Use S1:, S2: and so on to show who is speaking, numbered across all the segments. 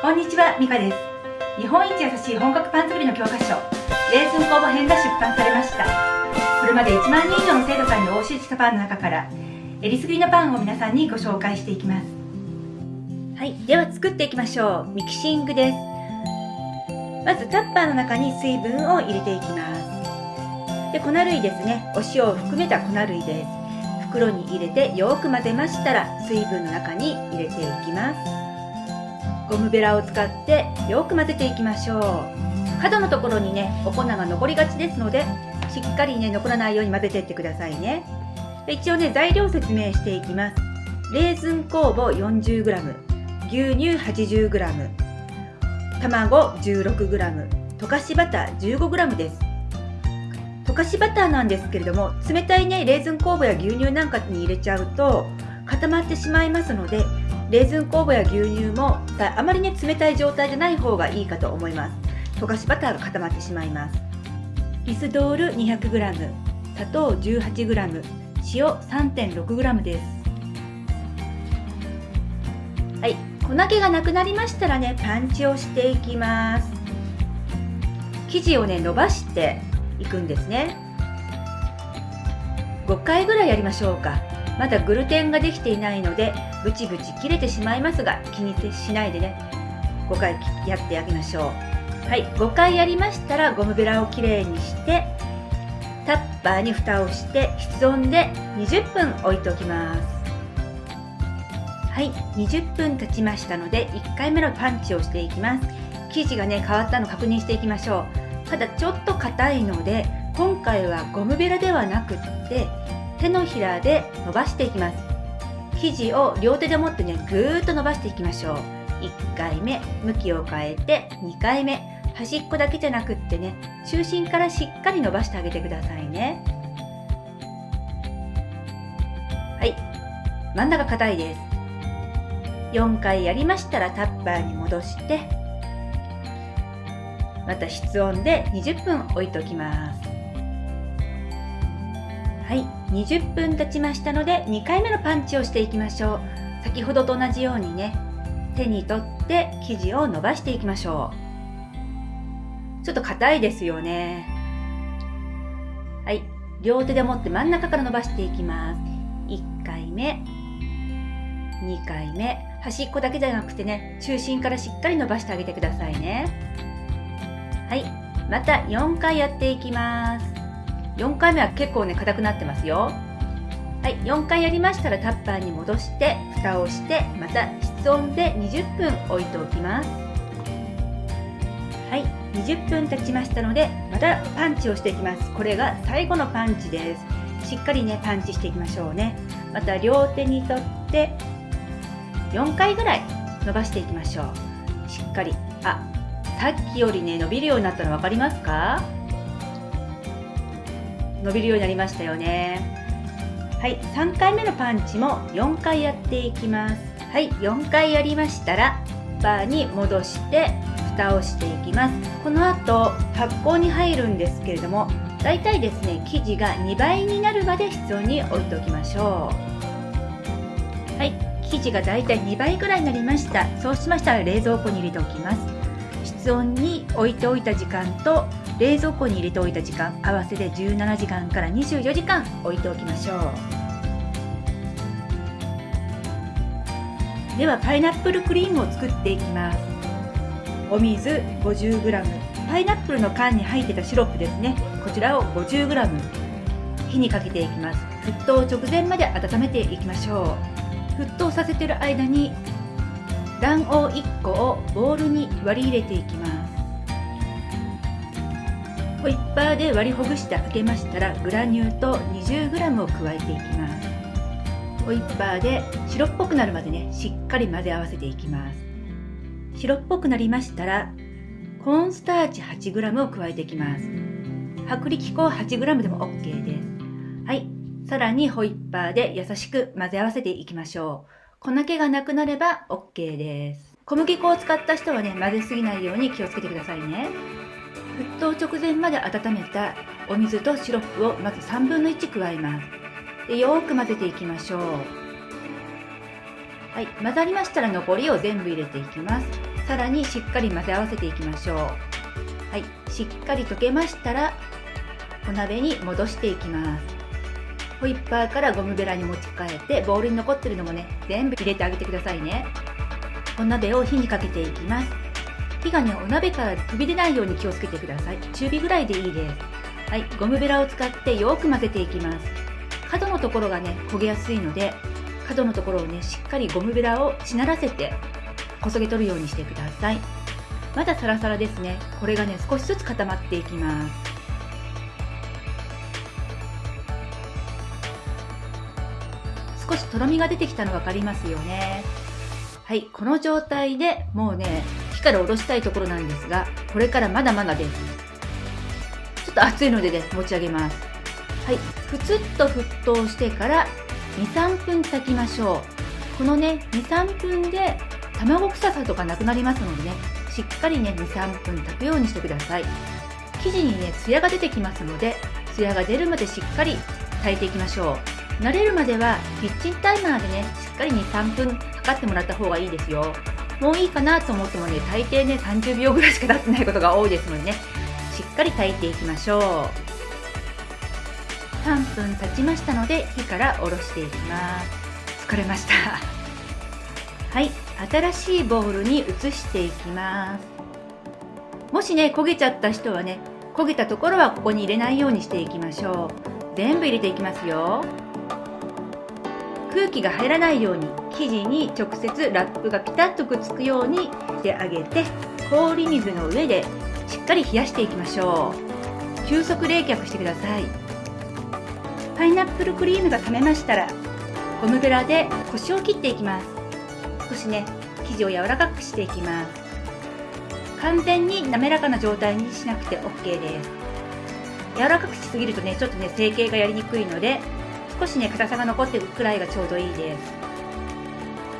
S1: こんにちは、ミカです。日本一優しい本格パン作りの教科書、レーズン工房編が出版されました。これまで1万人以上の生徒さんにお教えしたパンの中から、えりすぐりのパンを皆さんにご紹介していきます。はい、では作っていきましょう。ミキシングです。まずタッパーの中に水分を入れていきます。で、粉類ですね。お塩を含めた粉類です。袋に入れてよく混ぜましたら水分の中に入れていきますゴムベラを使ってよく混ぜていきましょう。角のところにねお粉が残りがちですのでしっかりね残らないように混ぜていってくださいね。一応ね材料説明していきます。レーズン酵母 40g 牛乳 80g 卵 16g 溶かしバター 15g です。溶かしバターなんですけれども冷たいねレーズン酵母や牛乳なんかに入れちゃうと固まってしまいますのでレーズン酵母や牛乳もあまりね冷たい状態じゃない方がいいかと思います。溶かしバターが固まってしまいます。リスドール 200g 砂糖 18g 塩 3.6g です。はい粉気がなくなりましたらねパンチをしていきます。生地をね伸ばしていくんですね。5回ぐらいやりましょうか。まだグルテンができていないのでブチブチ切れてしまいますが気にしないでね。5回やってあげましょう。はい5回やりましたらゴムベラをきれいにしてタッパーに蓋をして室温で20分置いておきます。はい20分経ちましたので1回目のパンチをしていきます。生地がね変わったの確認していきましょう。ただちょっと硬いので今回はゴムベラではなくって手のひらで伸ばしていきます。生地を両手で持ってねぐーっと伸ばしていきましょう。1回目向きを変えて2回目。端っこだけじゃなくってね中心からしっかり伸ばしてあげてくださいね。はい。真ん中硬いです。4回やりましたらタッパーに戻してまた室温で20分置いておきます。はい。20分経ちましたので2回目のパンチをしていきましょう。先ほどと同じようにね手に取って生地を伸ばしていきましょう。ちょっと硬いですよね。はい。両手で持って真ん中から伸ばしていきます。1回目。2回目。端っこだけじゃなくてね中心からしっかり伸ばしてあげてくださいね。はい。また4回やっていきます。4回目は結構ね硬くなってますよ。はい4回やりましたらタッパーに戻して蓋をしてまた室温で20分置いておきます。はい20分経ちましたのでまたパンチをしていきます。これが最後のパンチです。しっかりねパンチしていきましょうね。また両手に取って4回ぐらい伸ばしていきましょう。しっかり。あさっきよりね伸びるようになったの分かりますか？伸びるようになりましたよね。はい3回目のパンチも4回やっていきます。はい4回やりましたらバーに戻して蓋をしていきます。この後発酵に入るんですけれどもだいたいですね生地が2倍になるまで室温に置いておきましょう。はい生地がだいたい2倍ぐらいになりました。そうしましたら冷蔵庫に入れておきます。室温に置いておいた時間と冷蔵庫に入れておいた時間合わせて17時間から24時間置いておきましょう。ではパイナップルクリームを作っていきます。お水 50g パイナップルの缶に入ってたシロップですね。こちらを 50g 火にかけていきます。沸騰直前まで温めていきましょう。沸騰させてる間に卵黄1個をボウルに割り入れていきます。ホイッパーで割りほぐしてあげましたらグラニュー糖 20g を加えていきます。ホイッパーで白っぽくなるまでねしっかり混ぜ合わせていきます。白っぽくなりましたらコーンスターチ 8g を加えていきます。薄力粉 8g でも OK です。はい。さらにホイッパーで優しく混ぜ合わせていきましょう。粉気がなくなれば OK です。小麦粉を使った人はね、混ぜすぎないように気をつけてくださいね。沸騰直前まで温めたお水とシロップをまず3分の1加えます。でよく混ぜていきましょう。はい、混ざりましたら残りを全部入れていきます。さらにしっかり混ぜ合わせていきましょうはいしっかり溶けましたらお鍋に戻していきますホイッパーからゴムベラに持ち替えてボウルに残ってるのもね全部入れてあげてくださいねお鍋を火にかけていきます火がねお鍋から飛び出ないように気をつけてください。中火ぐらいでいいです。はい。ゴムベラを使ってよく混ぜていきます。角のところがね焦げやすいので角のところをねしっかりゴムベラをしならせてこそげ取るようにしてください。まだサラサラですね。これがね少しずつ固まっていきます。少しとろみが出てきたの分かりますよね。はい。この状態でもうね火から下ろしたいところなんですがこれからまだまだですちょっと熱いのでね持ち上げますはいふつっと沸騰してから23分炊きましょうこのね23分で卵臭さとかなくなりますのでねしっかりね23分炊くようにしてください生地にねツヤが出てきますのでツヤが出るまでしっかり炊いていきましょう慣れるまではキッチンタイマーでねしっかり23分測ってもらった方がいいですよもういいかなと思ってもね大抵ね30秒ぐらいしか経ってないことが多いですのでね。しっかり炊いていきましょう。3分経ちましたので火から下ろしていきます。疲れました。はい。新しいボウルに移していきます。もしね焦げちゃった人はね焦げたところはここに入れないようにしていきましょう。全部入れていきますよ。空気が入らないように生地に直接ラップがピタッとくっつくようにしてあげて氷水の上でしっかり冷やしていきましょう。急速冷却してください。パイナップルクリームが冷めましたらゴムベラでコシを切っていきます。少しね生地を柔らかくしていきます。完全に滑らかな状態にしなくて OK です。柔らかくしすぎるとねちょっとね成形がやりにくいので少しね硬さが残ってるくらいがちょうどいいで。す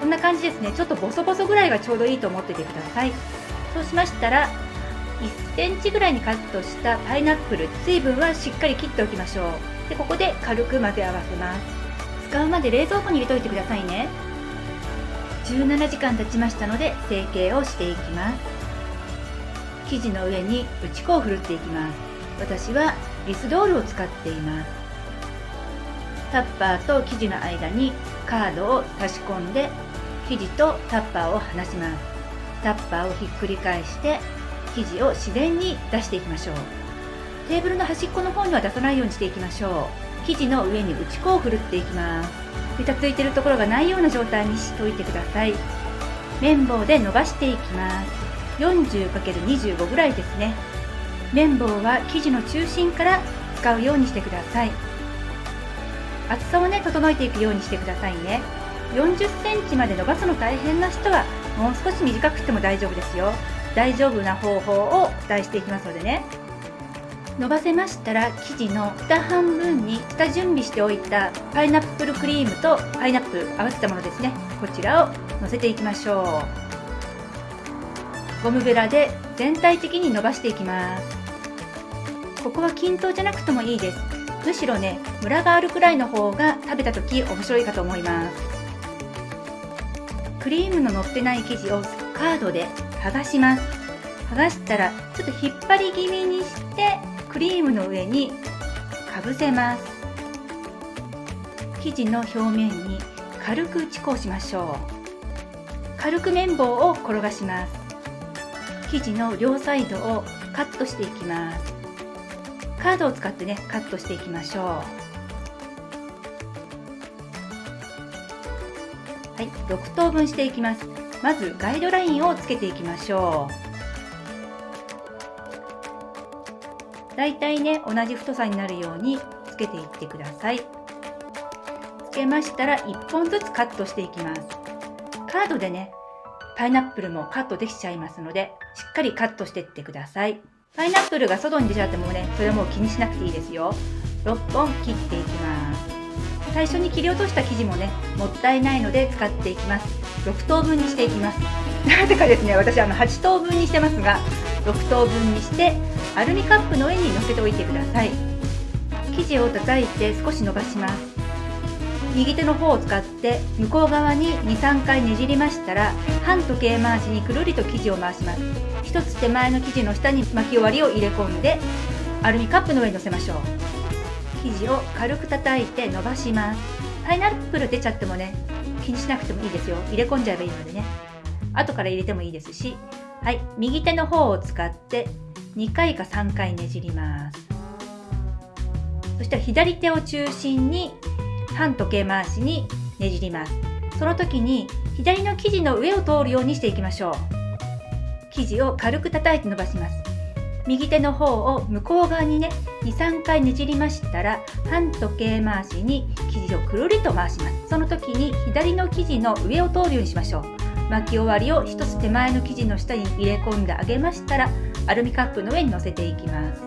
S1: こんな感じですね。ちょっとボソボソぐらいがちょうどいいと思っててください。そうしましたら1センチぐらいにカットしたパイナップル水分はしっかり切っておきましょう。でここで軽く混ぜ合わせます。使うまで冷蔵庫に入れといてくださいね。17時間経ちましたので成形をしていきます。生地の上に打ち粉をふるっていきます。私はリスドールを使っています。タッパーと生地の間にカードを差し込んで生地とタッパーを離します。タッパーをひっくり返して生地を自然に出していきましょう。テーブルの端っこの方には出さないようにしていきましょう。生地の上に打ち粉をふるっていきます。べたついてるところがないような状態にしておいてください。綿棒で伸ばしていきます。40×25 ぐらいですね。綿棒は生地の中心から使うようにしてください。厚さをね整えていくようにしてくださいね。40センチまで伸ばすの大変な人はもう少し短くしても大丈夫ですよ。大丈夫な方法をお伝えしていきますのでね。伸ばせましたら生地の下半分に下準備しておいたパイナップルクリームとパイナップル合わせたものですね。こちらをのせていきましょう。ゴムベラで全体的に伸ばしていきます。ここは均等じゃなくてもいいです。むしろねムラがあるくらいの方が食べた時面白いかと思います。クリームの乗ってない生地をカードで剥がします。剥がしたらちょっと引っ張り気味にしてクリームの上にかぶせます。生地の表面に軽く打ち粉をしましょう。軽く綿棒を転がします。生地の両サイドをカットしていきます。カードを使ってねカットしていきましょう。はい6等分していきます。まずガイドラインをつけていきましょう。だいたいね同じ太さになるようにつけていってください。つけましたら1本ずつカットしていきます。カードでねパイナップルもカットできちゃいますのでしっかりカットしていってください。パイナップルが外に出ちゃってもねそれはもう気にしなくていいですよ。6本切っていきます。最初に切り落とした生地もねもったいないので使っていきます。6等分にしていきます。なぜかですね私あの8等分にしてますが6等分にしてアルミカップの上に乗せておいてください。生地を叩いて少し伸ばします。右手の方を使って向こう側に23回ねじりましたら半時計回しにくるりと生地を回します。一つ手前の生地の下に巻き終わりを入れ込んでアルミカップの上に乗せましょう。生地を軽く叩いて伸ばします。パイナップル出ちゃってもね気にしなくてもいいですよ。入れ込んじゃえばいいのでね。後から入れてもいいですし。はい。右手の方を使って2回か3回ねじります。そしたら左手を中心に半時計回しにねじります。その時に左の生地の上を通るようにしていきましょう。生地を軽く叩いて伸ばします。右手の方を向こう側にね23回ねじりましたら半時計回しに生地をくるりと回します。その時に左の生地の上を通るようにしましょう。巻き終わりを1つ手前の生地の下に入れ込んであげましたらアルミカップの上に乗せていきます。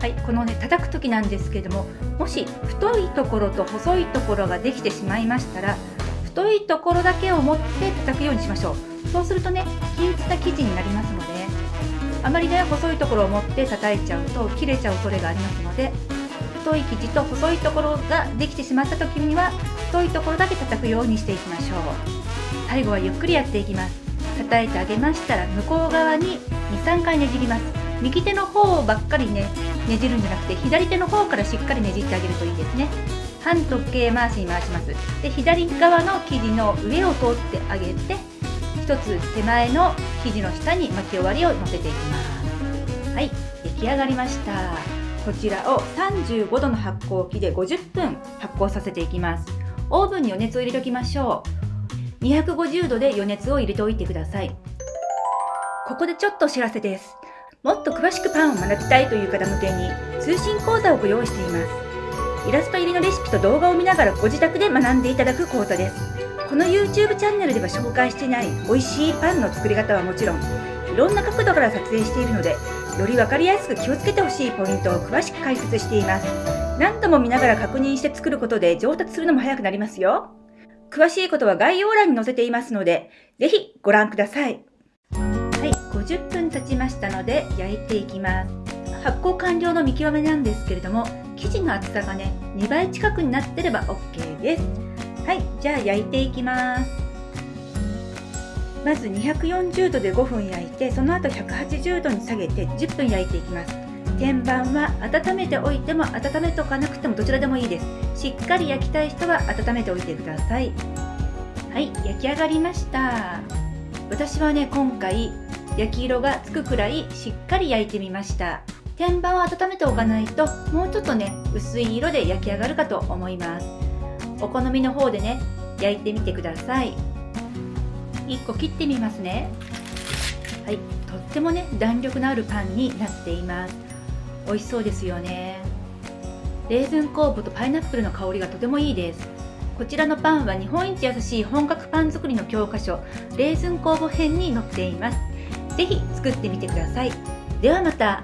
S1: はいこのね叩く時なんですけどももし太いところと細いところができてしまいましたら太いところだけを持って叩くようにしましょう。そうするとね均一な生地になりますのであまりね細いところを持って叩いちゃうと切れちゃう恐れがありますので太い生地と細いところができてしまった時には太いところだけ叩くようにしていきましょう。最後はゆっくりやっていきます。叩いてあげましたら向こう側に23回ねじります。右手の方ばっかりねねじるんじゃなくて左手の方からしっかりねじってあげるといいですね。半時計回しに回します。で左側の生地の上を通ってあげて一つ手前の生地の下に巻き終わりを乗せていきます。はい。出来上がりました。こちらを35度の発酵機で50分発酵させていきます。オーブンに余熱を入れておきましょう。250度で余熱を入れておいてください。ここでちょっとお知らせです。もっと詳しくパンを学びたいという方向けに通信講座をご用意しています。イラスト入りのレシピと動画を見ながらご自宅で学んでいただく講座です。この YouTube チャンネルでは紹介していない美味しいパンの作り方はもちろんいろんな角度から撮影しているのでより分かりやすく気をつけてほしいポイントを詳しく解説しています。何度も見ながら確認して作ることで上達するのも早くなりますよ。詳しいことは概要欄に載せていますのでぜひご覧ください。はい50分経ちましたので焼いていきます。発酵完了の見極めなんですけれども生地の厚さがね2倍近くになってれば OK です。はいじゃあ焼いていきます。まず240度で5分焼いてその後180度に下げて10分焼いていきます。天板は温めておいても温めておかなくてもどちらでもいいです。しっかり焼きたい人は温めておいてください。はい焼き上がりました。私はね今回焼き色がつくくらいしっかり焼いてみました。天板を温めておかないともうちょっとね薄い色で焼き上がるかと思います。お好みの方でね焼いてみてください。1個切ってみますね。はい。とってもね弾力のあるパンになっています。美味しそうですよね。レーズン酵母とパイナップルの香りがとてもいいです。こちらのパンは日本一優しい本格パン作りの教科書レーズン酵母編に載っています。ぜひ作ってみてください。ではまた。